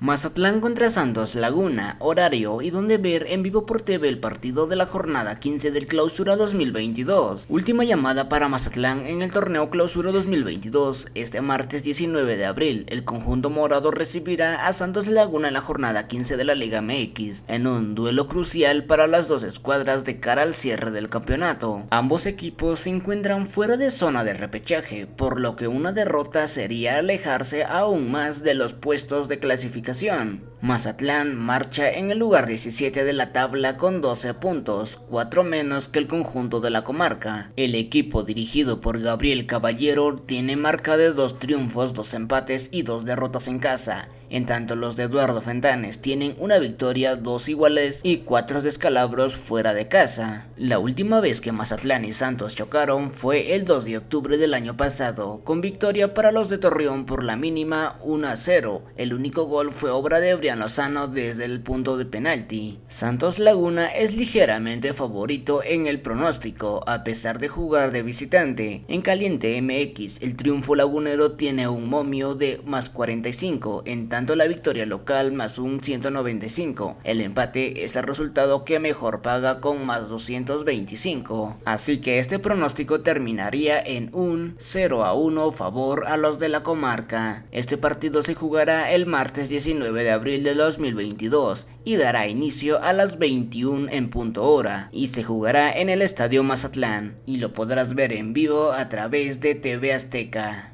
Mazatlán contra Santos Laguna, horario y donde ver en vivo por TV el partido de la jornada 15 del Clausura 2022. Última llamada para Mazatlán en el torneo Clausura 2022. Este martes 19 de abril, el conjunto morado recibirá a Santos Laguna en la jornada 15 de la Liga MX, en un duelo crucial para las dos escuadras de cara al cierre del campeonato. Ambos equipos se encuentran fuera de zona de repechaje, por lo que una derrota sería alejarse aún más de los puestos de clasificación Mazatlán marcha en el lugar 17 de la tabla con 12 puntos, 4 menos que el conjunto de la comarca. El equipo dirigido por Gabriel Caballero tiene marca de 2 triunfos, 2 empates y 2 derrotas en casa, en tanto los de Eduardo Fentanes tienen una victoria, 2 iguales y 4 descalabros fuera de casa. La última vez que Mazatlán y Santos chocaron fue el 2 de octubre del año pasado, con victoria para los de Torreón por la mínima 1 a 0. El único gol fue obra de Brian Lozano desde el punto de penalti. Santos Laguna es ligeramente favorito en el pronóstico, a pesar de jugar de visitante. En Caliente MX, el triunfo lagunero tiene un momio de más 45, en tanto la victoria local más un 195. El empate es el resultado que mejor paga con más 225. Así que este pronóstico terminaría en un 0 a 1 favor a los de la comarca. Este partido se jugará el martes 19 19 de abril de 2022 y dará inicio a las 21 en punto hora y se jugará en el Estadio Mazatlán y lo podrás ver en vivo a través de TV Azteca.